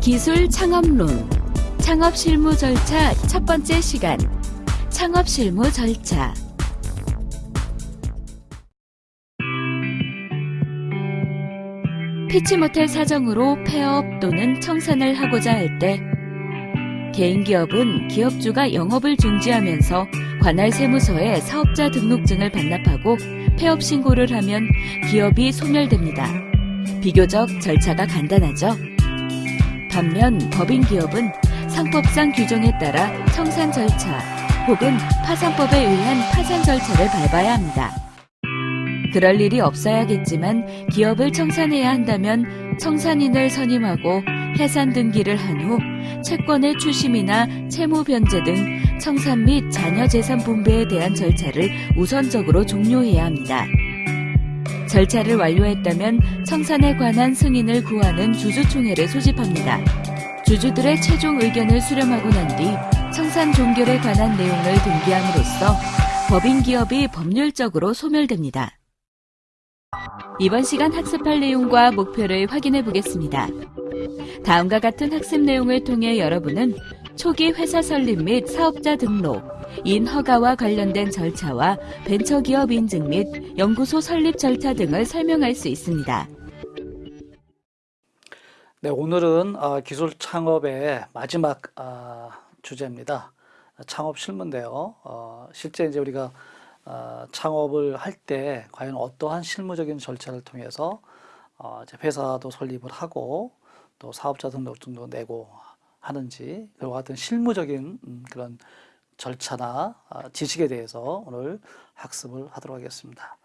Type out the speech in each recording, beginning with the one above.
기술 창업론. 창업 실무 절차 첫 번째 시간. 창업 실무 절차. 피치 못할 사정으로 폐업 또는 청산을 하고자 할 때 개인 기업은 기업주가 영업을 중지하면서 관할 세무서에 사업자 등록증을 반납하고 폐업 신고를 하면 기업이 소멸됩니다. 비교적 절차가 간단하죠. 반면 법인 기업은 상법상 규정에 따라 청산 절차 혹은 파산법에 의한 파산 절차를 밟아야 합니다. 그럴 일이 없어야겠지만 기업을 청산해야 한다면 청산인을 선임하고 해산 등기를 한 후 채권의 추심이나 채무 변제 등 청산 및 자녀 재산 분배에 대한 절차를 우선적으로 종료해야 합니다. 절차를 완료했다면 청산에 관한 승인을 구하는 주주총회를 소집합니다. 주주들의 최종 의견을 수렴하고 난 뒤 청산 종결에 관한 내용을 등기함으로써 법인 기업이 법률적으로 소멸됩니다. 이번 시간 학습할 내용과 목표를 확인해 보겠습니다. 다음과 같은 학습 내용을 통해 여러분은 초기 회사 설립 및 사업자 등록, 인허가와 관련된 절차와 벤처기업 인증 및 연구소 설립 절차 등을 설명할 수 있습니다. 네, 오늘은 어, 기술 창업의 마지막 어, 주제입니다. 창업 실무인데요. 어, 실제 이제 우리가 어, 창업을 할 때 과연 어떠한 실무적인 절차를 통해서 어, 회사도 설립을 하고 또 사업자 등록증도 내고 하는지 그와 같은 실무적인 음, 그런 절차나 어, 지식에 대해서 오늘 학습을 하도록 하겠습니다.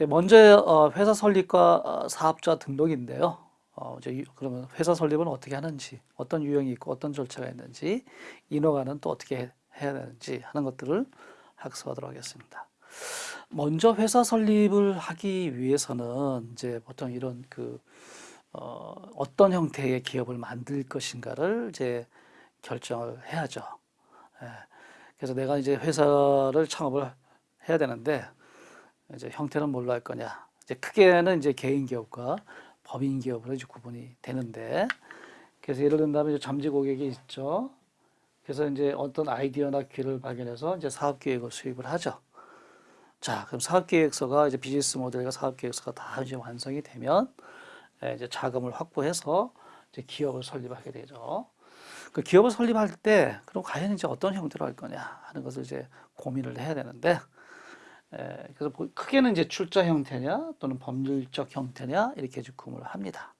예, 먼저 어, 회사 설립과 어, 사업자 등록인데요. 그러면 회사 설립은 어떻게 하는지, 어떤 유형이 있고 어떤 절차가 있는지, 인허가는 또 어떻게 해- 해야 되는지 하는 것들을 학습하도록 하겠습니다. 먼저 회사 설립을 하기 위해서는 이제 보통 이런 그 어, 어떤 형태의 기업을 만들 것인가를 이제 결정을 해야죠. 예. 그래서 내가 이제 회사를 창업을 해야 되는데 이제 형태는 뭘로 할 거냐? 이제 크게는 이제 개인 기업과 법인 기업으로 이제 구분이 되는데 그래서 예를 든다면 이제 잠재 고객이 있죠. 그래서 이제 어떤 아이디어나 기회를 발견해서 이제 사업 계획을 수립을 하죠. 자, 그럼 사업 계획서가 이제 비즈니스 모델과 사업 계획서가 다 이제 완성이 되면 예, 이제 자금을 확보해서 이제 기업을 설립하게 되죠. 그 기업을 설립할 때 그럼 과연 이제 어떤 형태로 할 거냐 하는 것을 이제 고민을 해야 되는데 에, 그래서 보- 크게는 이제 출자 형태냐 또는 법률적 형태냐 이렇게 이제 구분을 합니다.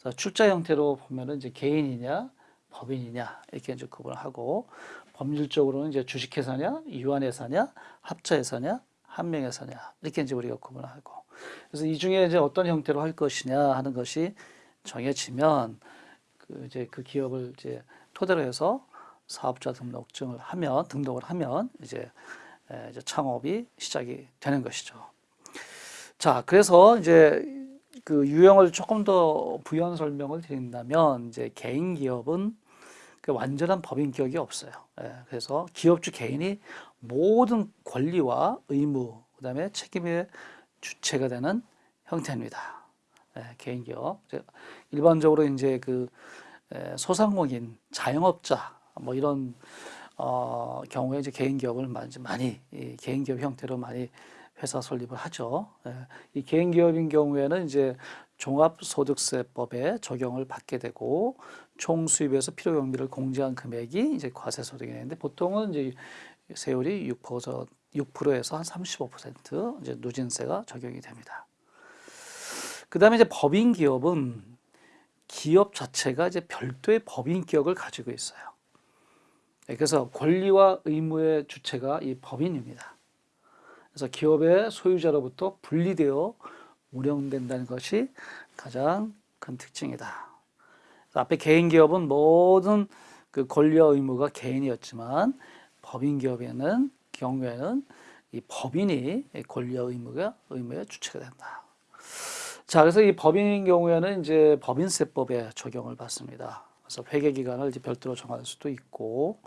그래서 출자 형태로 보면은 이제 개인이냐 법인이냐 이렇게 이제 구분을 하고 법률적으로는 이제 주식회사냐 유한회사냐 합자회사냐 한명회사냐 이렇게 이제 우리가 구분을 하고 그래서 이 중에 이제 어떤 형태로 할 것이냐 하는 것이 정해지면 그 이제 그 기업을 이제 토대로 해서 사업자 등록증을 하면 등록을 하면 이제 에, 이제 창업이 시작이 되는 것이죠. 자, 그래서 이제 그 유형을 조금 더 부연 설명을 드린다면 이제 개인 기업은 그 완전한 법인 기업이 없어요. 예, 그래서 기업주 개인이 모든 권리와 의무, 그 다음에 책임의 주체가 되는 형태입니다. 예, 개인 기업. 이제 일반적으로 이제 그 에, 소상공인, 자영업자 뭐 이런 어, 경우에 이제 개인 기업을 많이, 많이 이 개인 기업 형태로 많이 회사 설립을 하죠. 예, 이 개인 기업인 경우에는 이제 종합소득세법에 적용을 받게 되고 총 수입에서 필요 경비를 공제한 금액이 이제 과세 소득이 되는데 보통은 이제 세율이 6% 6%에서 한 35% 이제 누진세가 적용이 됩니다. 그 다음에 이제 법인 기업은 기업 자체가 이제 별도의 법인 기업을 가지고 있어요. 네, 그래서 권리와 의무의 주체가 이 법인입니다. 그래서 기업의 소유자로부터 분리되어 운영된다는 것이 가장 큰 특징이다. 앞에 개인 기업은 모든 그 권리와 의무가 개인이었지만 법인 기업에는 경우에는 이 법인이 권리와 의무가 의무의 주체가 된다. 자, 그래서 이 법인인 경우에는 이제 법인세법에 적용을 받습니다. 그래서 회계 기간을 이제 별도로 정할 수도 있고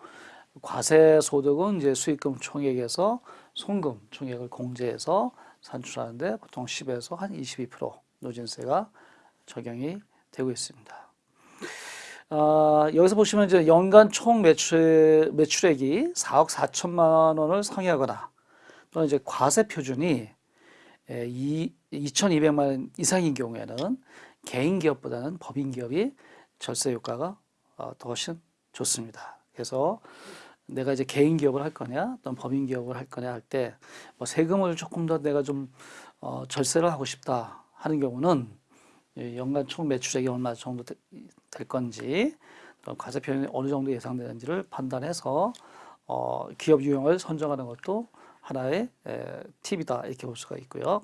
과세 소득은 이제 수익금 총액에서 송금 총액을 공제해서 산출하는데 보통 10에서 한 22% 노진세가 적용이 되고 있습니다. 아, 여기서 보시면 이제 연간 총 매출, 매출액이 4억 4천만 원을 상회하거나 또는 이제 과세 표준이 에, 이 2,200만 원 이상인 경우에는 개인 기업보다는 법인 기업이 절세 효과가 어, 더 훨씬 좋습니다. 그래서 내가 이제 개인 기업을 할 거냐, 또는 법인 기업을 할 거냐 할 때, 뭐 세금을 조금 더 내가 좀 어, 절세를 하고 싶다 하는 경우는 이 연간 총 매출액이 얼마 정도 되- 될 건지, 또 과세 표현이 어느 정도 예상되는지를 판단해서 어, 기업 유형을 선정하는 것도 하나의 에, 팁이다 이렇게 볼 수가 있고요.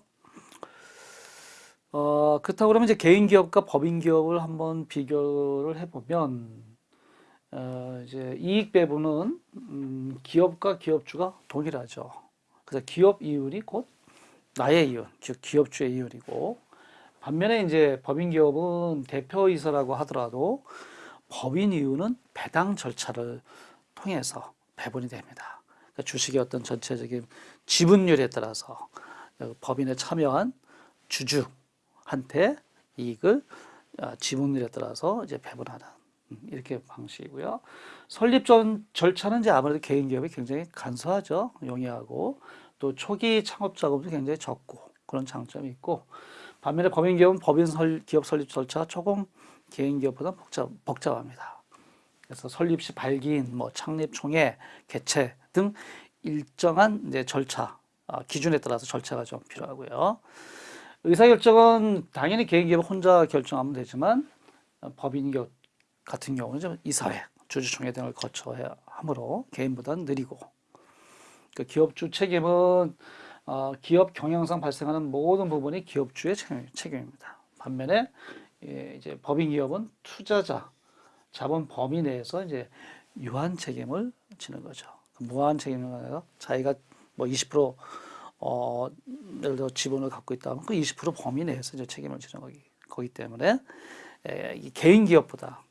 어, 그렇다고 그러면 이제 개인 기업과 법인 기업을 한번 비교를 해보면 어, 이제 이익 배분은 음, 기업과 기업주가 동일하죠. 그래서 기업 이윤이 곧 나의 이윤, 즉 기업주의 이윤이고 반면에 이제 법인 기업은 대표이사라고 하더라도 법인 이윤은 배당 절차를 통해서 배분이 됩니다. 그러니까 주식의 어떤 전체적인 지분율에 따라서 법인에 참여한 주주한테 이익을 어, 지분율에 따라서 이제 배분하는 음, 이렇게 방식이고요. 설립 전 절차는 이제 아무래도 개인 기업이 굉장히 간소하죠. 용이하고 또 초기 창업 자금도 굉장히 적고 그런 장점이 있고 반면에 법인 기업은 법인 설, 기업 설립 절차가 조금 개인 기업보다 복잡, 복잡합니다. 그래서 설립 시 발기인, 뭐 창립 총회, 개최 등 일정한 이제 절차, 아, 기준에 따라서 절차가 좀 필요하고요. 의사결정은 당연히 개인 기업 혼자 결정하면 되지만 어, 법인 기업 같은 경우는 좀 이사회, 주주총회 등을 거쳐야 하므로 개인보다는 느리고 그 기업주 책임은 어, 기업 경영상 발생하는 모든 부분이 기업주의 책임, 책임입니다. 반면에 예, 이제 법인 기업은 투자자, 자본 범위 내에서 이제 유한 책임을 지는 거죠. 무한 책임을 자기가 뭐 20% 어, 예를 들어 지분을 갖고 있다면 그 20% 범위 내에서 이제 책임을 지는 거기, 거기 때문에 에, 이 개인 기업보다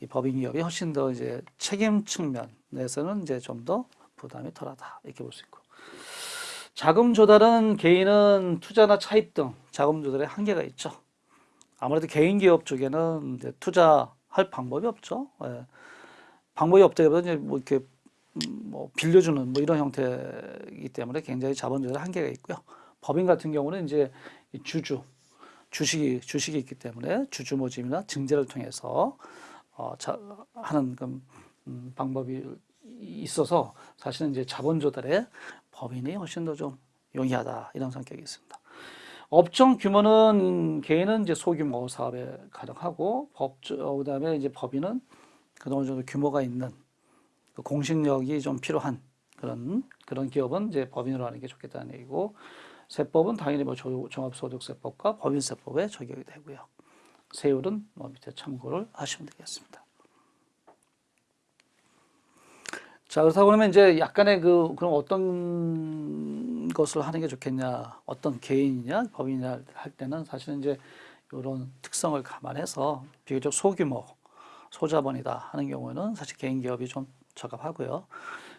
이 법인 기업이 훨씬 더 이제 책임 측면에서는 이제 좀 더 부담이 덜하다 이렇게 볼 수 있고 자금 조달은 개인은 투자나 차입 등 자금 조달에 한계가 있죠. 아무래도 개인 기업 쪽에는 투자할 방법이 없죠. 예. 방법이 없다기보다 뭐 이렇게 음, 뭐 빌려주는 뭐 이런 형태이기 때문에 굉장히 자본 조달에 한계가 있고요. 법인 같은 경우는 이제 이 주주 주식이 주식이 있기 때문에 주주 모집이나 증제를 통해서 어, 자, 하는 그, 음, 방법이 있어서 사실은 이제 자본 조달에 법인이 훨씬 더 좀 용이하다 이런 성격이 있습니다. 업종 규모는 개인은 이제 소규모 사업에 가능하고 법조 그다음에 이제 법인은 그 어느 정도 규모가 있는 그 공식력이 좀 필요한 그런 그런 기업은 이제 법인으로 하는 게 좋겠다는 얘기고 세법은 당연히 뭐 조- 종합소득세법과 법인세법에 적용이 되고요. 세율은 뭐 밑에 참고를 하시면 되겠습니다. 자, 그렇다고 그러면 이제 약간의 그, 그럼 어떤 것을 하는 게 좋겠냐, 어떤 개인이냐, 법인이냐 할 때는 사실은 이제 이런 특성을 감안해서 비교적 소규모, 소자본이다 하는 경우에는 사실 개인 기업이 좀 적합하고요.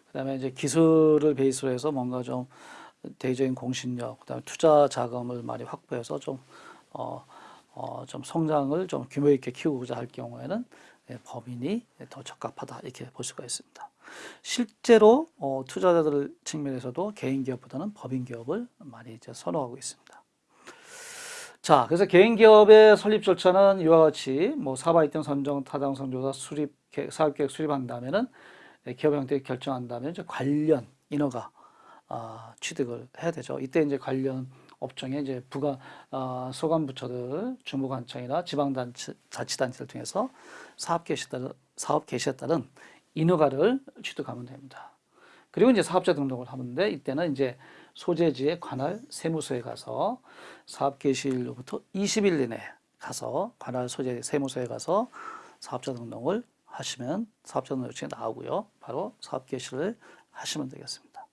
그 다음에 이제 기술을 베이스로 해서 뭔가 좀 대외적인 공신력, 그 다음에 투자 자금을 많이 확보해서 좀, 어, 어, 좀 성장을 좀 규모 있게 키우고자 할 경우에는 예, 법인이 더 적합하다 이렇게 볼 수가 있습니다. 실제로 어, 투자자들 측면에서도 개인 기업보다는 법인 기업을 많이 이제 선호하고 있습니다. 자, 그래서 개인 기업의 설립 절차는 이와 같이 뭐 사업 아이템 선정, 타당 성 조사, 수립, 계- 사업 계획 수립한 다음에는 예, 기업 형태 결정한 다음에 이제 관련 인허가 아, 취득을 해야 되죠. 이때 이제 관련 업종에 이제 부가 아, 소관 부처들, 중부관청이나 지방자치단체를 통해서 사업 개시에 따른 사업 개시에 따른 인허가를 취득하면 됩니다. 그리고 이제 사업자 등록을 하는데 이때는 이제 소재지의 관할 세무서에 가서 사업 개시일로부터 20일 이내 가서 관할 소재 세무서에 가서 사업자 등록을 하시면 사업자 등록 요청이 나오고요. 바로 사업 개시를 하시면 되겠습니다.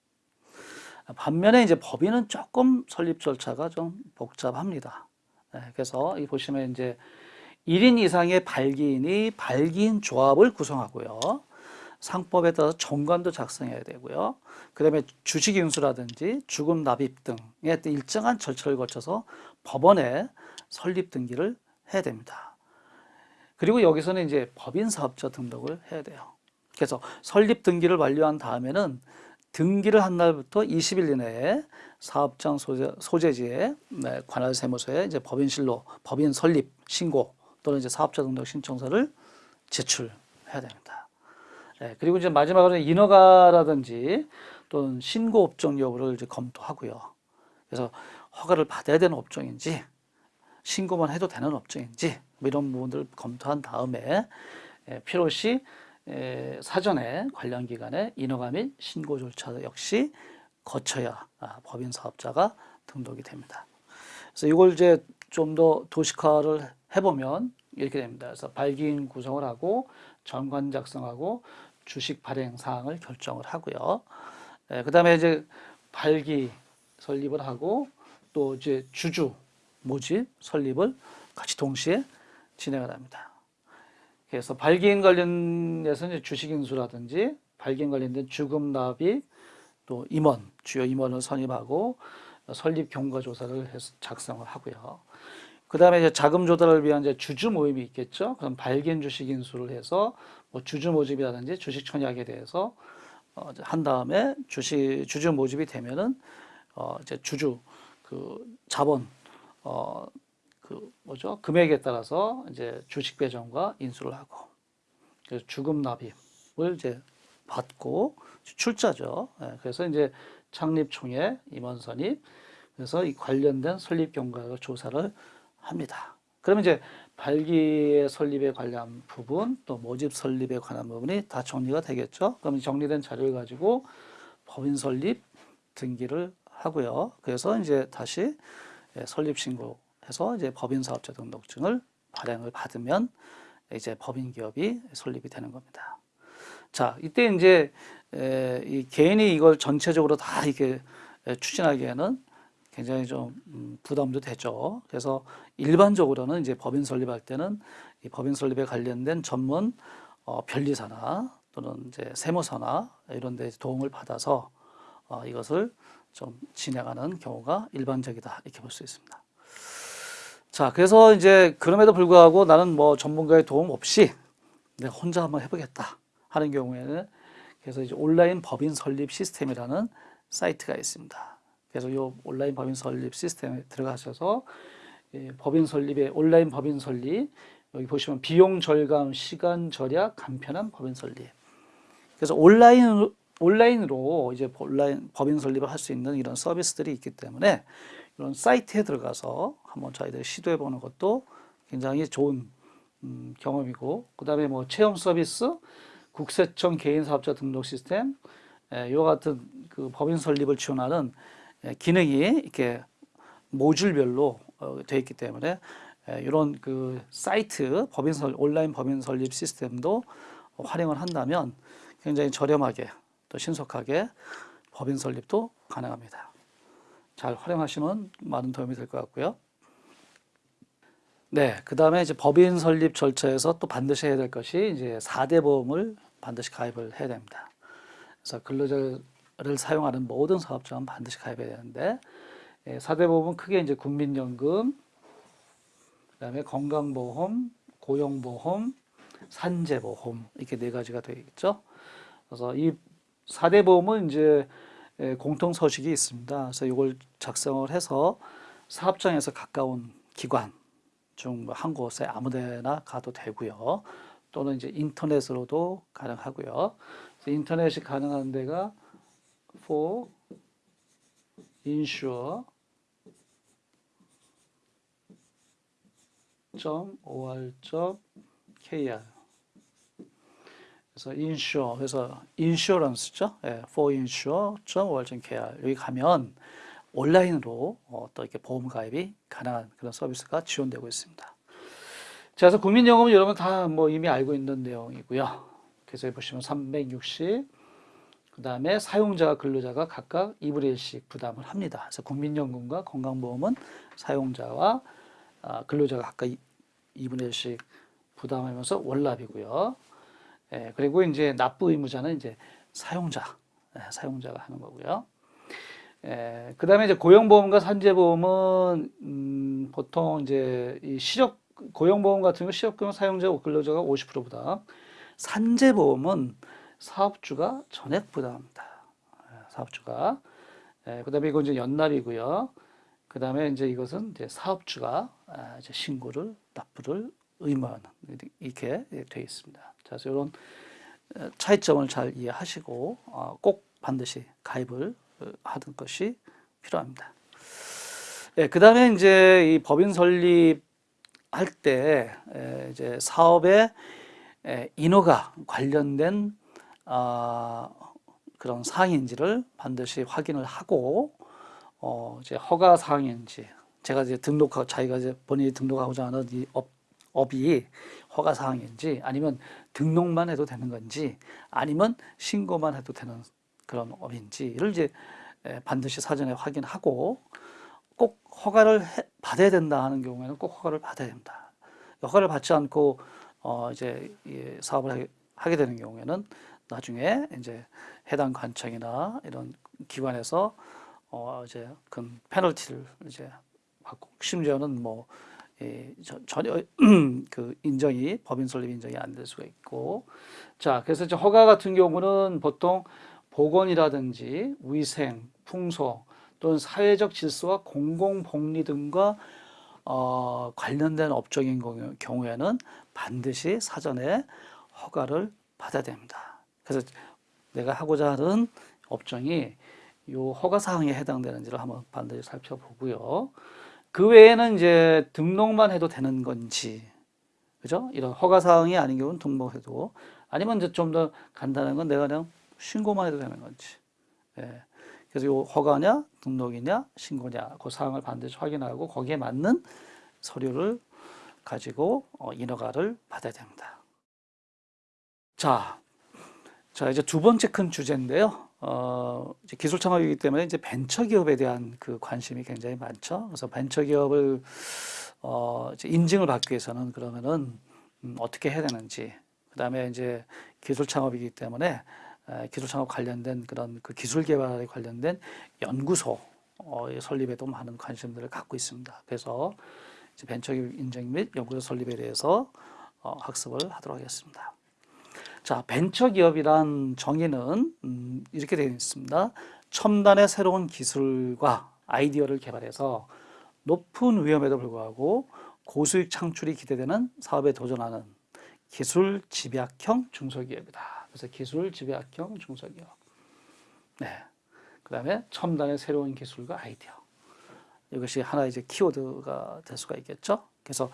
반면에 이제 법인은 조금 설립 절차가 좀 복잡합니다. 네, 그래서 이 보시면 이제 1인 이상의 발기인이 발기인 조합을 구성하고요. 상법에 따라서 정관도 작성해야 되고요. 그 다음에 주식 인수라든지 주금 납입 어떤 일정한 절차를 거쳐서 법원에 설립 등기를 해야 됩니다. 그리고 여기서는 이제 법인 사업자 등록을 해야 돼요. 그래서 설립 등기를 완료한 다음에는 등기를 한 날부터 20일 이내에 사업장 소재, 소재지에 네, 관할 세무서에 이제 법인실로 법인 설립 신고 또는 이제 사업자 등록 신청서를 제출해야 됩니다. 예, 그리고 이제 마지막으로 인허가라든지 또는 신고 업종 여부를 이제 검토하고요. 그래서 허가를 받아야 되는 업종인지 신고만 해도 되는 업종인지 뭐 이런 부분들을 검토한 다음에 예, 필요시 에, 사전에 관련 기관에 인허가 및 신고 절차 역시 거쳐야 아, 법인 사업자가 등록이 됩니다. 그래서 이걸 이제 좀 더 도식화를 해보면 이렇게 됩니다. 그래서 발기인 구성을 하고 정관 작성하고 주식 발행 사항을 결정을 하고요. 예, 그 다음에 이제 발기 설립을 하고 또 이제 주주 모집 설립을 같이 동시에 진행을 합니다. 그래서 발기인 관련해서 주식 인수라든지 발기인 관련된 주금 납입 또 임원 주요 임원을 선임하고 설립 경과 조사를 해서 작성을 하고요. 그 다음에 이제 자금 조달을 위한 이제 주주 모임이 있겠죠. 그럼 발기인 주식 인수를 해서 뭐 주주 모집이라든지 주식 청약에 대해서 어, 한 다음에 주식 주주 모집이 되면은 어 이제 주주 그 자본 어 그 뭐죠 금액에 따라서 이제 주식 배정과 인수를 하고 그래서 주금 납입을 이제 받고 출자죠. 예, 그래서 이제 창립 총회 임원 선입 그래서 이 관련된 설립 경과 조사를 합니다. 그러면 이제 발기의 설립에 관한 부분 또 모집 설립에 관한 부분이 다 정리가 되겠죠. 그럼 이 정리된 자료를 가지고 법인 설립 등기를 하고요. 그래서 이제 다시 예, 설립 신고해서 이제 법인 사업자 등록증을 발행을 받으면 이제 법인 기업이 설립이 되는 겁니다. 자, 이때 이제 에, 이 개인이 이걸 전체적으로 다 이렇게 에, 추진하기에는 굉장히 좀 음, 부담도 되죠. 그래서 일반적으로는 이제 법인 설립할 때는 이 법인 설립에 관련된 전문 어, 변리사나 또는 이제 세무사나 이런 데 도움을 받아서 어, 이것을 좀 진행하는 경우가 일반적이다 이렇게 볼 수 있습니다. 자, 그래서 이제 그럼에도 불구하고 나는 뭐 전문가의 도움 없이 내가 혼자 한번 해보겠다 하는 경우에는 그래서 이제 온라인 법인 설립 시스템이라는 사이트가 있습니다. 그래서 이 온라인 법인 설립 시스템에 들어가셔서 예, 법인 설립에 온라인 법인 설립 여기 보시면 비용 절감, 시간 절약, 간편한 법인 설립. 그래서 온라인 온라인으로 이제 온라인 법인 설립을 할 수 있는 이런 서비스들이 있기 때문에 이런 사이트에 들어가서 한번 저희들이 시도해 보는 것도 굉장히 좋은 음, 경험이고 그다음에 뭐 체험 서비스, 국세청 개인 사업자 등록 시스템 예, 이와 같은 그 법인 설립을 지원하는 예, 기능이 이렇게 모듈별로 어, 되어 있기 때문에 예, 이런 그 사이트 법인 설 온라인 법인 설립 시스템도 활용을 한다면 굉장히 저렴하게 또 신속하게 법인 설립도 가능합니다. 잘 활용하시면 많은 도움이 될 것 같고요. 네, 그 다음에 이제 법인 설립 절차에서 또 반드시 해야 될 것이 이제 4대 보험을 반드시 가입을 해야 됩니다. 그래서 근로자 를 사용하는 모든 사업장은 반드시 가입해야 되는데, 4대 보험은 크게 이제 국민연금, 그 다음에 건강보험, 고용보험, 산재보험, 이렇게 네 가지가 되겠죠. 그래서 이 4대 보험은 이제 예, 공통 서식이 있습니다. 그래서 이걸 작성을 해서 사업장에서 가까운 기관 중 한 곳에 아무데나 가도 되고요. 또는 이제 인터넷으로도 가능하고요. 인터넷이 가능한 데가 for insure .or.kr 그래서 insure 그래서 insurance죠. 예, for insure.or.kr 여기 가면 온라인으로 어, 또 이렇게 보험 가입이 가능한 그런 서비스가 지원되고 있습니다. 자, 그래서 국민연금은 여러분 다 뭐 이미 알고 있는 내용이고요. 여기 보시면 360, 그 다음에 사용자와 근로자가 각각 2분의 1씩 부담을 합니다. 그래서 국민연금과 건강보험은 사용자와 아, 근로자가 각각 2분의 1씩 부담하면서 월납이고요. 예, 그리고 이제 납부 의무자는 이제 사용자, 예, 사용자가 하는 거고요. 예, 그 다음에 이제 고용보험과 산재보험은 음, 보통 이제 이 실업 고용보험 같은 경우 실업급여 사용자 근로자가 50% 부담, 산재보험은 사업주가 전액 부담합니다. 예, 사업주가. 예, 그 다음에 이건 이제 연납이고요. 그 다음에 이제 이것은 이제 사업주가 아, 이제 신고를 납부를 의무하는 이렇게 되어 있습니다. 자, 그래서 이런 어, 차이점을 잘 이해하시고 어, 꼭 반드시 가입을 어, 하는 것이 필요합니다. 예, 그 다음에 이제 이 법인 설립 할 때 에, 이제 사업의 에, 인허가 관련된 아, 그런 사항인지를 반드시 확인을 하고 어, 이제 허가 사항인지 제가 이제 등록하고 자기가 이제 본인이 등록하고자 하는 이 업, 업이 허가 사항인지 아니면 등록만 해도 되는 건지 아니면 신고만 해도 되는 그런 업인지를 이제 에, 반드시 사전에 확인하고 꼭 허가를 해- 받아야 된다 하는 경우에는 꼭 허가를 받아야 됩니다. 허가를 받지 않고 어 이제 이 사업을 하게 되는 경우에는 나중에 이제 해당 관청이나 이런 기관에서 어 이제 그 페널티를 이제 받고 심지어는 뭐 이, 저- 전혀 그 인정이 법인 설립 인정이 안 될 수가 있고 자 그래서 이제 허가 같은 경우는 보통 보건이라든지 위생, 풍소 또는 사회적 질서와 공공복리 등과 어, 관련된 업종인 경우- 경우에는 반드시 사전에 허가를 받아야 됩니다. 그래서 내가 하고자 하는 업종이 이 허가 사항에 해당되는지를 한번 반드시 살펴보고요. 그 외에는 이제 등록만 해도 되는 건지, 그죠? 이런 허가 사항이 아닌 경우는 등록해도 아니면 이제 좀 더 간단한 건 내가 그냥 신고만 해도 되는 건지. 예. 그래서 이 허가냐, 등록이냐, 신고냐, 그 사항을 반드시 확인하고 거기에 맞는 서류를 가지고 어, 인허가를 받아야 됩니다. 자, 자 이제 두 번째 큰 주제인데요. 어, 기술 창업이기 때문에 이제 벤처 기업에 대한 그 관심이 굉장히 많죠. 그래서 벤처 기업을 어, 이제 인증을 받기 위해서는 그러면은 음, 어떻게 해야 되는지, 그다음에 이제 기술 창업이기 때문에 에, 기술 창업 관련된 그런 그 기술 개발에 관련된 연구소 어, 설립에도 많은 관심들을 갖고 있습니다. 그래서 이제 벤처기업 인증 및 연구소 설립에 대해서 어, 학습을 하도록 하겠습니다. 자, 벤처기업이란 정의는 음, 이렇게 되어 있습니다. 첨단의 새로운 기술과 아이디어를 개발해서 높은 위험에도 불구하고 고수익 창출이 기대되는 사업에 도전하는 기술 집약형 중소기업이다. 그래서 기술 집약형 중소기업. 네. 그 다음에 첨단의 새로운 기술과 아이디어. 이것이 하나 이제 키워드가 될 수가 있겠죠. 그래서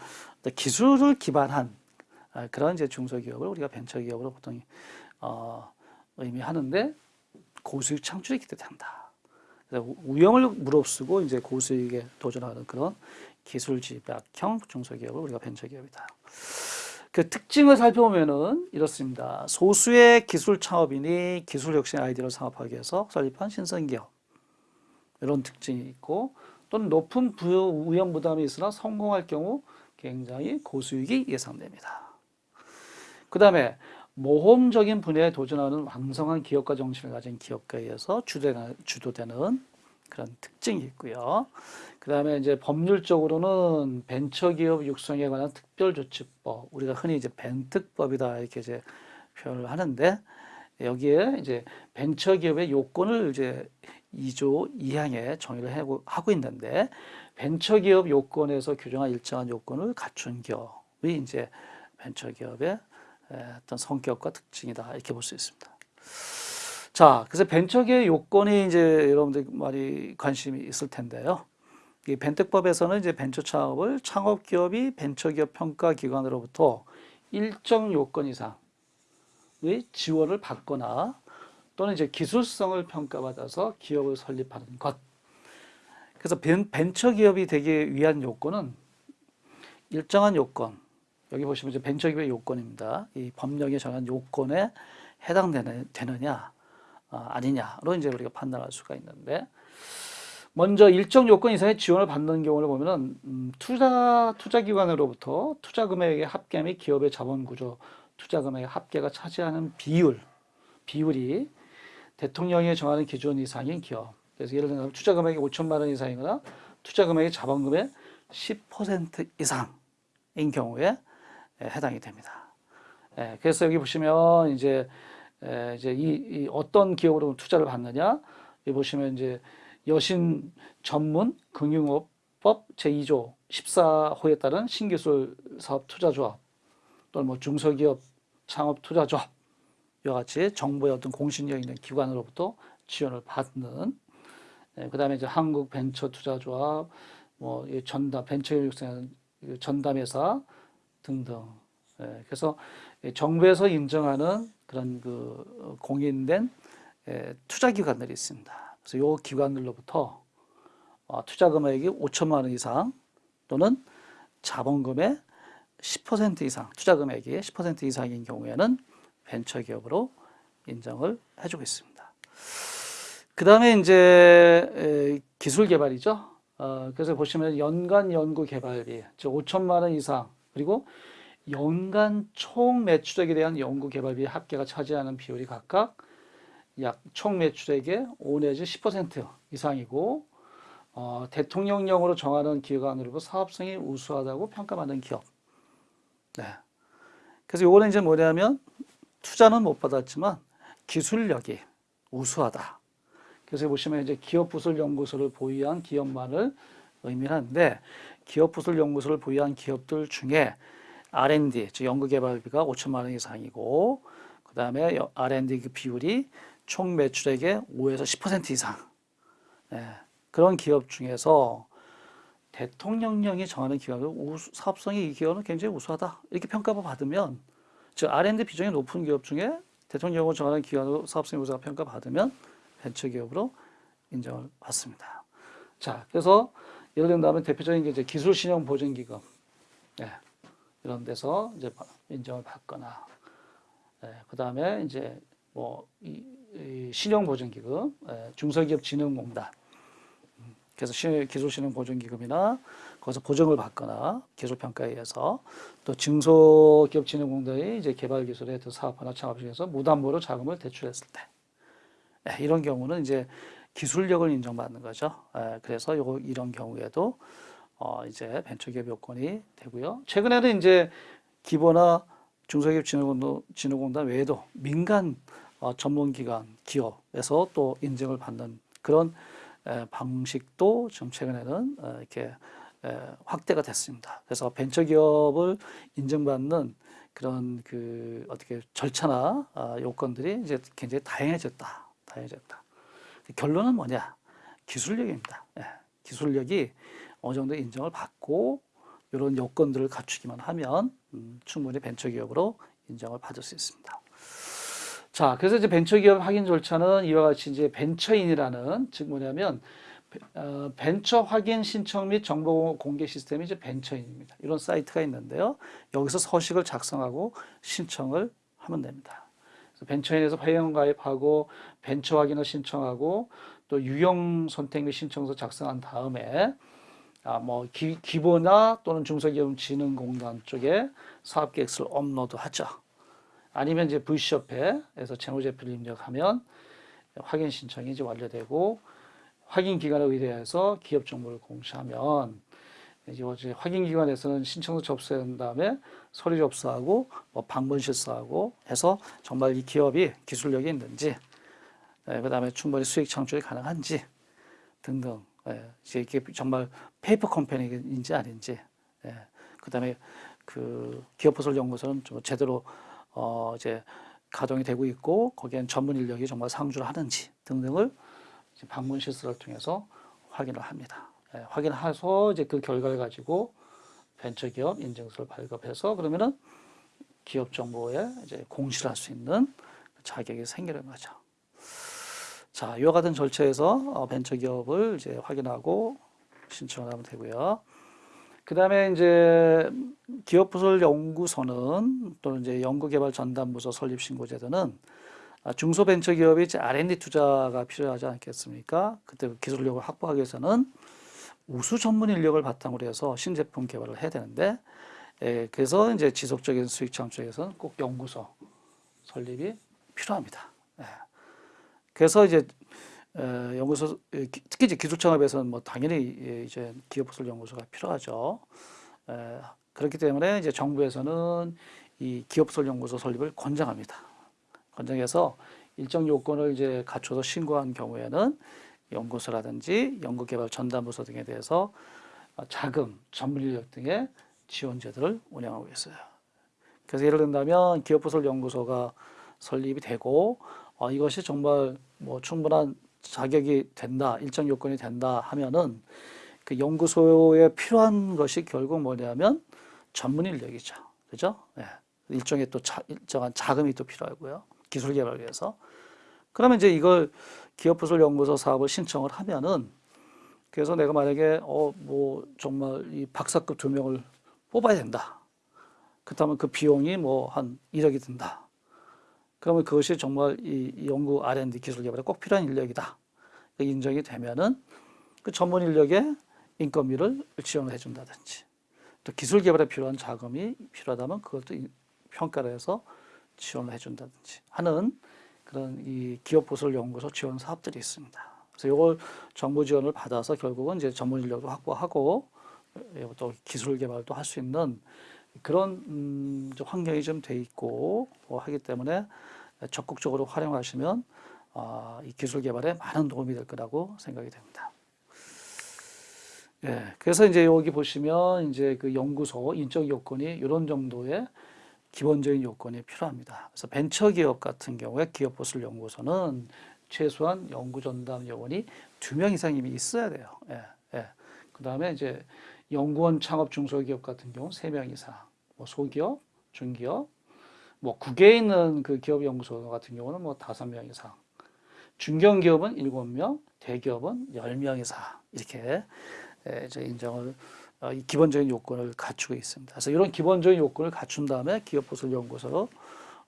기술을 기반한 아, 그런 이제 중소기업을 우리가 벤처기업으로 보통 어, 의미하는데 고수익 창출이 기대된다. 위험을 무릅쓰고 이제 고수익에 도전하는 그런 기술 집약형 중소기업을 우리가 벤처기업이다. 그 특징을 살펴보면은 이렇습니다. 소수의 기술 창업인이 기술 혁신 아이디어를 창업하기 위해서 설립한 신선기업 이런 특징이 있고 또는 높은 부- 위험 부담이 있으나 성공할 경우 굉장히 고수익이 예상됩니다. 그 다음에 모험적인 분야에 도전하는 왕성한 기업가 정신을 가진 기업가에 의해서 주도되는, 주도되는 그런 특징이 있고요. 그 다음에 이제 법률적으로는 벤처기업 육성에 관한 특별조치법, 우리가 흔히 이제 벤특법이다 이렇게 이제 표현을 하는데 여기에 이제 벤처기업의 요건을 이제 2조 2항에 정의를 하고, 있는데 벤처기업 요건에서 규정한 일정한 요건을 갖춘 기업이 이제 벤처기업의 에, 어떤 성격과 특징이다 이렇게 볼 수 있습니다. 자, 그래서 벤처기업 요건이 이제 여러분들 많이 관심이 있을 텐데요. 이 벤특법에서는 이제 벤처 창업을 창업 기업이 벤처 기업 평가 기관으로부터 일정 요건 이상의 지원을 받거나 또는 이제 기술성을 평가받아서 기업을 설립하는 것. 그래서 벤, 벤처 기업이 되기 위한 요건은 일정한 요건. 여기 보시면 이제 벤처 기업의 요건입니다. 이 법령에 정한 요건에 해당되느냐 아, 아니냐로 이제 우리가 판단할 수가 있는데 먼저 일정 요건 이상의 지원을 받는 경우를 보면은 음, 투자 투자 기관으로부터 투자 금액의 합계 및 기업의 자본 구조, 투자 금액의 합계가 차지하는 비율, 비율이 대통령이 정하는 기준 이상인 기업. 그래서 예를 들면 투자 금액이 5천만 원 이상이거나 투자 금액이 자본금의 10% 이상인 경우에 예, 해당이 됩니다. 예, 그래서 여기 보시면 이제 에, 이제 이, 이 어떤 기업으로 투자를 받느냐 여기 보시면 이제 여신 전문 금융업법 제2조 14호에 따른 신기술 사업 투자조합 또는 뭐 중소기업 창업 투자조합 이와 같이 정부의 어떤 공신력 있는 기관으로부터 지원을 받는 예, 그 다음에 이제 한국 벤처 투자조합 뭐이 전담 벤처 교육생 전담회사 등등 예, 그래서 이 정부에서 인정하는 그런 그 공인된 예, 투자 기관들이 있습니다. 그래서 요 기관들로부터 어, 투자 금액이 5천만 원 이상 또는 자본금의 10% 이상, 투자 금액이 10% 이상인 경우에는 벤처 기업으로 인정을 해주고 있습니다. 그 다음에 이제 에, 기술 개발이죠. 어, 그래서 보시면 연간 연구 개발비, 즉 5천만 원 이상, 그리고 연간 총 매출액에 대한 연구 개발비 합계가 차지하는 비율이 각각 약 총 매출액의 5 내지 10% 이상이고 어, 대통령령으로 정하는 기관으로부 사업성이 우수하다고 평가받는 기업. 네. 그래서 요거는 이제 뭐냐면 투자는 못 받았지만 기술력이 우수하다. 그래서 보시면 이제 기업 부설 연구소를 보유한 기업만을 의미하는데 기업부설 연구소를 보유한 기업들 중에 R&D, 즉 연구개발비가 5천만 원 이상이고 그 다음에 R&D 그 비율이 총 매출액의 5에서 10% 이상 네, 그런 기업 중에서 대통령령이 정하는 기업은 우수, 사업성이 이 기업은 굉장히 우수하다 이렇게 평가를 받으면 즉 R&D 비중이 높은 기업 중에 대통령령으로 정하는 기관으로 사업성이 우수하다 평가받으면 벤처기업으로 인정을 받습니다. 자, 그래서 예를 든다면 대표적인 게 이제 기술신용보증기금. 네, 이런 데서 이제 인정을 받거나. 네, 그 다음에 이제 뭐 이, 이 신용보증기금, 예, 중소기업진흥공단. 음, 그래서 시- 기술신용보증기금이나 거기서 보증을 받거나 기술평가에 의해서 또 중소기업진흥공단이 이제 개발기술에 또 사업하나 창업 중에서 무담보로 자금을 대출했을 때. 예, 이런 경우는 이제 기술력을 인정받는 거죠. 예, 그래서 요 이런 경우에도 어 이제 벤처기업 요건이 되고요. 최근에는 이제 기보나 중소기업 진흥공단, 외에도 민간 어, 전문기관 기업에서 또 인증을 받는 그런 에, 방식도 좀 최근에는 어, 이렇게 에, 확대가 됐습니다. 그래서 벤처기업을 인정받는 그런 그 어떻게 절차나 아, 요건들이 이제 굉장히 다양해졌다. 다양해졌다. 결론은 뭐냐? 기술력입니다. 예, 기술력이 어느 정도 인정을 받고 이런 요건들을 갖추기만 하면 음, 충분히 벤처기업으로 인정을 받을 수 있습니다. 자, 그래서 이제 벤처기업 확인 절차는 이와 같이 이제 벤처인이라는 즉 뭐냐면 어, 벤처 확인 신청 및 정보 공개 시스템이 이제 벤처인입니다. 이런 사이트가 있는데요. 여기서 서식을 작성하고 신청을 하면 됩니다. 벤처인에서 회원 가입하고 벤처 확인을 신청하고 또 유형 선택 및 신청서 작성한 다음에 아, 뭐 기, 기보나 또는 중소기업 진흥공단 쪽에 사업 계획서를 업로드하죠. 아니면 이제 VC협회에서 재무제표를 입력하면 확인 신청이 이제 완료되고 확인 기관에 의뢰해서 기업 정보를 공시하면 이제 어제 확인 기관에서는 신청서 접수한 다음에 서류 접수하고 뭐 방문 실수하고 해서 정말 이 기업이 기술력이 있는지 예, 그 다음에 충분히 수익 창출이 가능한지 등등 예, 이게 정말 페이퍼 컴퍼니인지 아닌지 예, 그 다음에 그 기업부설 연구소는 좀 제대로 어 이제 가동이 되고 있고 거기엔 전문 인력이 정말 상주를 하는지 등등을 방문 실사를 통해서 확인을 합니다. 예, 확인해서 이제 그 결과를 가지고 벤처기업 인증서를 발급해서 그러면은 기업 정보에 이제 공시를 할수 있는 자격이 생기는 거죠. 자, 이와 같은 절차에서 어, 벤처기업을 이제 확인하고 신청을 하면 되고요. 그 다음에 이제 기업부설 연구소는 또는 이제 연구개발 전담부서 설립 신고제도는 아, 중소벤처기업이 R&D 투자가 필요하지 않겠습니까? 그때 그 기술력을 확보하기 위해서는 우수 전문 인력을 바탕으로 해서 신제품 개발을 해야 되는데 예, 그래서 이제 지속적인 수익 창출에서는 꼭 연구소 설립이 필요합니다. 예. 그래서 이제 에, 연구소 에, 기- 특히 이제 기술창업에서는 뭐 당연히 예, 이제 기업부설 연구소가 필요하죠. 에, 그렇기 때문에 이제 정부에서는 이 기업부설 연구소 설립을 권장합니다. 권장해서 일정 요건을 이제 갖춰서 신고한 경우에는 연구소라든지 연구개발 전담부서 등에 대해서 어, 자금, 전문 인력 등의 지원 제도를 운영하고 있어요. 그래서 예를 든다면 기업부설 연구소가 설립이 되고 어, 이것이 정말 뭐 충분한 자격이 된다, 일정 요건이 된다 하면은 그 연구소에 필요한 것이 결국 뭐냐면 전문 인력이죠. 그죠? 예. 일종의 또 자, 일정한 자금이 또 필요하고요. 기술 개발을 위해서. 그러면 이제 이걸 기업부설 연구소 사업을 신청을 하면은 그래서 내가 만약에 어 뭐 정말 이 박사급 두 명을 뽑아야 된다. 그렇다면 그 비용이 뭐 한 1억이 든다. 그러면 그것이 정말 이, 이 연구 R&D 기술 개발에 꼭 필요한 인력이다. 그 인정이 되면은 그 전문 인력의 인건비를 지원을 해준다든지 또 기술 개발에 필요한 자금이 필요하다면 그것도 이- 평가를 해서 지원을 해준다든지 하는 그런 이 기업 보설 연구소 지원 사업들이 있습니다. 그래서 이걸 정부 지원을 받아서 결국은 이제 전문 인력도 확보하고 예, 또 기술 개발도 할 수 있는 그런 음, 좀 환경이 좀 돼 있고 뭐 하기 때문에 적극적으로 활용하시면 아, 이 기술 개발에 많은 도움이 될 거라고 생각이 됩니다. 예, 그래서 이제 여기 보시면 이제 그 연구소 인적 요건이 이런 정도의 기본적인 요건이 필요합니다. 그래서 벤처 기업 같은 경우에 기업 보술 연구소는 최소한 연구 전담 요원이 두 명 이상 이미 있어야 돼요. 예, 예. 그 다음에 이제 연구원 창업 중소기업 같은 경우 세 명 이상, 뭐 소기업, 중기업, 뭐 국외에 있는 그 기업 연구소 같은 경우는 뭐 다섯 명 이상, 중견기업은 일곱 명, 대기업은 열 명 이상 이렇게 예, 이제 인정을 어, 이 기본적인 요건을 갖추고 있습니다. 그래서 이런 기본적인 요건을 갖춘 다음에 기업 보술 연구소로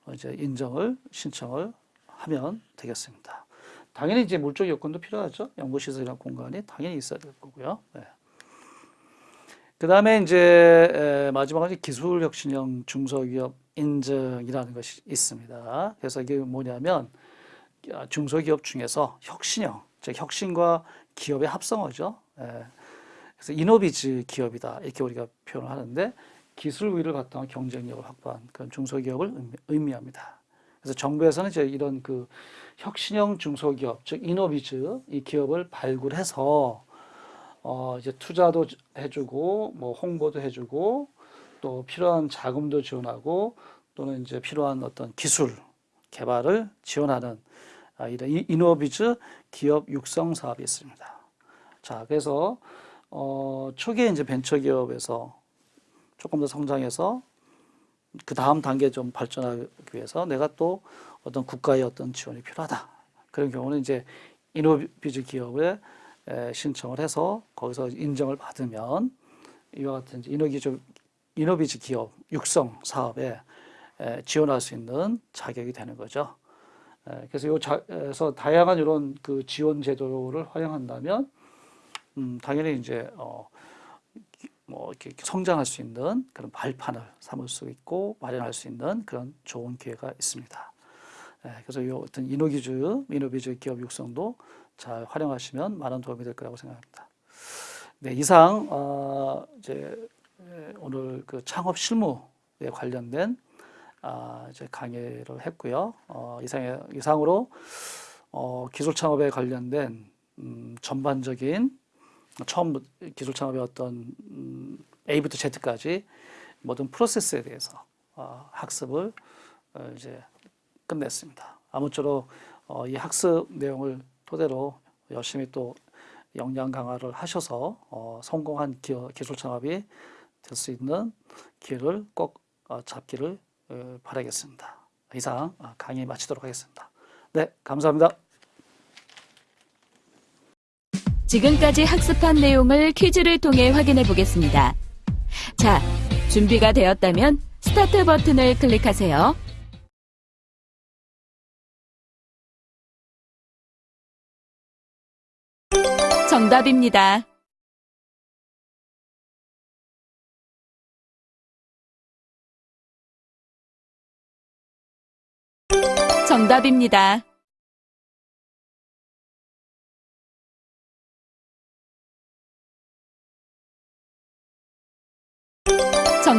어, 이제 인정을 신청을 하면 되겠습니다. 당연히 이제 물적 요건도 필요하죠. 연구 시설이나 공간이 당연히 있어야 될 거고요. 네. 그 다음에 이제 에, 마지막으로 기술혁신형 중소기업 인증이라는 것이 있습니다. 그래서 이게 뭐냐면 아, 중소기업 중에서 혁신형, 즉 혁신과 기업의 합성어죠. 예. 그래서 이노비즈 기업이다 이렇게 우리가 표현을 하는데 기술 우위를 바탕한 경쟁력을 확보한 그런 중소기업을 의미- 의미합니다. 그래서 정부에서는 이제 이런 그 혁신형 중소기업 즉 이노비즈 이 기업을 발굴해서 어 이제 투자도 해주고 뭐 홍보도 해주고 또 필요한 자금도 지원하고 또는 이제 필요한 어떤 기술 개발을 지원하는 아, 이런 이- 이노비즈 기업 육성 사업이 있습니다. 자, 그래서 어, 초기에 이제 벤처기업에서 조금 더 성장해서 그 다음 단계 좀 발전하기 위해서 내가 또 어떤 국가의 어떤 지원이 필요하다. 그런 경우는 이제 이노비즈 기업에 에, 신청을 해서 거기서 인정을 받으면 이와 같은 이제 이노비즈, 기업 육성 사업에 에, 지원할 수 있는 자격이 되는 거죠. 에, 그래서 요 자, 에서 다양한 이런 그 지원 제도를 활용한다면 음, 당연히 이제 어, 기- 뭐 이렇게 성장할 수 있는 그런 발판을 삼을 수 있고 마련할 수 있는 그런 좋은 기회가 있습니다. 예, 그래서 이 어떤 이노기즈, 이노비즈 기업 육성도 잘 활용하시면 많은 도움이 될 거라고 생각합니다. 네, 이상 어, 이제 에, 오늘 그 창업 실무에 관련된 아, 이제 강의를 했고요. 어, 이상의 이상으로 어, 기술 창업에 관련된 음, 전반적인 처음 기술 창업의 어떤 음, A부터 Z까지 모든 프로세스에 대해서 어, 학습을 어, 이제 끝냈습니다. 아무쪼록 어, 이 학습 내용을 토대로 열심히 또 역량 강화를 하셔서 어, 성공한 기어, 기술 창업이 될 수 있는 기회를 꼭 어, 잡기를 어, 바라겠습니다. 이상 어, 강의 마치도록 하겠습니다. 네, 감사합니다. 지금까지 학습한 내용을 퀴즈를 통해 확인해 보겠습니다. 자, 준비가 되었다면 스타트 버튼을 클릭하세요. 정답입니다. 정답입니다.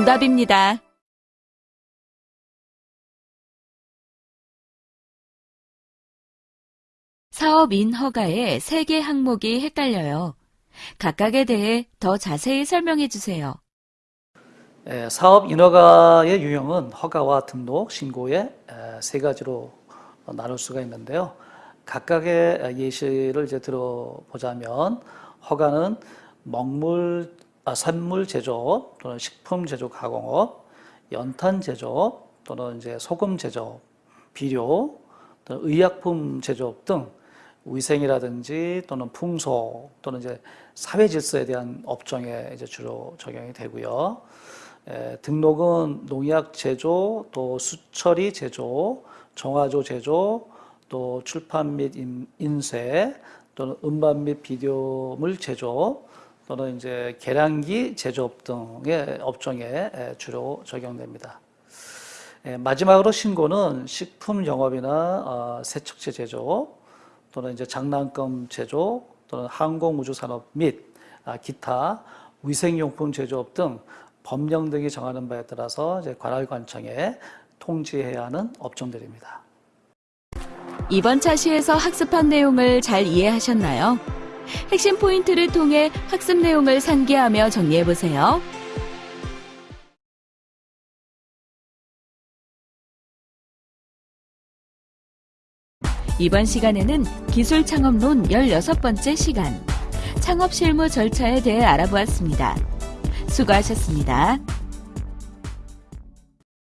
정답입니다. 사업인 허가에 세개 항목이 헷갈려요. 각각에 대해 더 자세히 설명해 주세요. 예, 사업 인허가의 유형은 허가와 등록, 신고의 에, 세 가지로 나눌 수가 있는데요. 각각의 예시를 이제 들어보자면 허가는 먹물, 아, 산물 제조업 또는 식품 제조 가공업, 연탄 제조업 또는 이제 소금 제조업, 비료 또는 의약품 제조업 등 위생이라든지 또는 풍소 또는 이제 사회 질서에 대한 업종에 이제 주로 적용이 되고요. 에, 등록은 농약 제조, 또 수처리 제조, 정화조 제조, 또 출판 및 인- 인쇄, 또는 음반 및 비디오물 제조, 또는 이제 계량기 제조업 등의 업종에 에, 주로 적용됩니다. 에, 마지막으로 신고는 식품 영업이나 어, 세척체 제조, 또는 이제 장난감 제조, 또는 항공우주산업 및 아, 기타 위생용품 제조업 등 법령 등이 정하는 바에 따라서 관할관청에 통지해야 하는 업종들입니다. 이번 차시에서 학습한 내용을 잘 이해하셨나요? 핵심 포인트를 통해 학습 내용을 상기하며 정리해 보세요. 이번 시간에는 기술 창업론 16번째 시간, 창업 실무 절차에 대해 알아보았습니다. 수고하셨습니다.